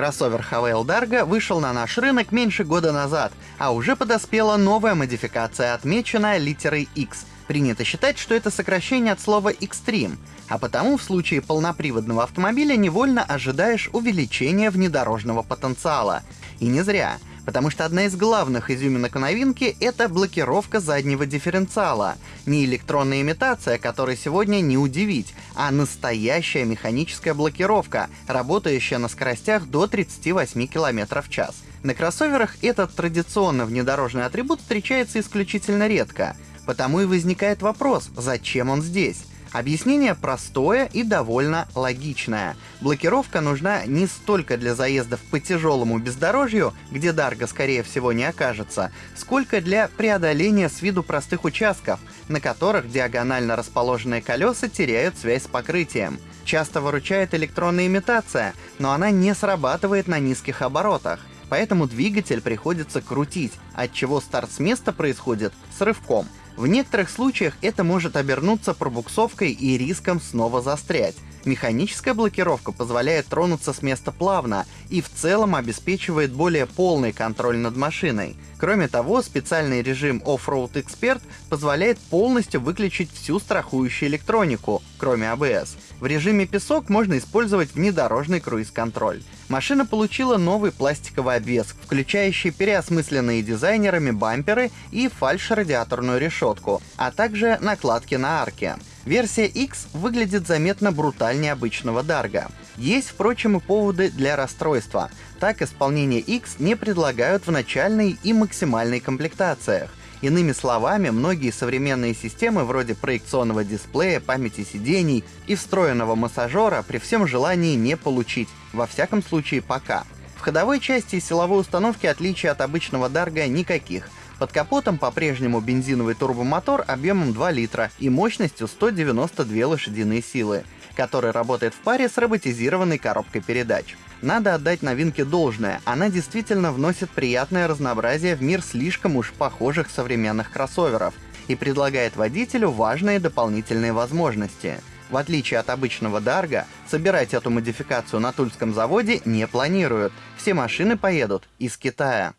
Кроссовер Havail Dargo вышел на наш рынок меньше года назад, а уже подоспела новая модификация, отмеченная литерой X. Принято считать, что это сокращение от слова Extreme, а потому в случае полноприводного автомобиля невольно ожидаешь увеличения внедорожного потенциала. И не зря потому что одна из главных изюминок новинки — это блокировка заднего дифференциала. Не электронная имитация, которой сегодня не удивить, а настоящая механическая блокировка, работающая на скоростях до 38 км в час. На кроссоверах этот традиционно внедорожный атрибут встречается исключительно редко. Потому и возникает вопрос, зачем он здесь? Объяснение простое и довольно логичное. Блокировка нужна не столько для заездов по тяжелому бездорожью, где Дарго скорее всего не окажется, сколько для преодоления с виду простых участков, на которых диагонально расположенные колеса теряют связь с покрытием. Часто выручает электронная имитация, но она не срабатывает на низких оборотах поэтому двигатель приходится крутить, от чего старт с места происходит с рывком. В некоторых случаях это может обернуться пробуксовкой и риском снова застрять. Механическая блокировка позволяет тронуться с места плавно и в целом обеспечивает более полный контроль над машиной. Кроме того, специальный режим Off-Road Expert позволяет полностью выключить всю страхующую электронику, кроме ABS. В режиме песок можно использовать внедорожный круиз-контроль. Машина получила новый пластиковый обвес, включающий переосмысленные дизайнерами бамперы и фальш-радиаторную решетку, а также накладки на арке. Версия X выглядит заметно брутальнее обычного Дарга. Есть, впрочем, и поводы для расстройства. Так, исполнение X не предлагают в начальной и максимальной комплектациях. Иными словами, многие современные системы вроде проекционного дисплея, памяти сидений и встроенного массажера при всем желании не получить, во всяком случае пока. В ходовой части и силовой установки отличий от обычного Дарга никаких — под капотом по-прежнему бензиновый турбомотор объемом 2 литра и мощностью 192 лошадиные силы, который работает в паре с роботизированной коробкой передач. Надо отдать новинке должное, она действительно вносит приятное разнообразие в мир слишком уж похожих современных кроссоверов и предлагает водителю важные дополнительные возможности. В отличие от обычного Дарга, собирать эту модификацию на Тульском заводе не планируют. Все машины поедут из Китая.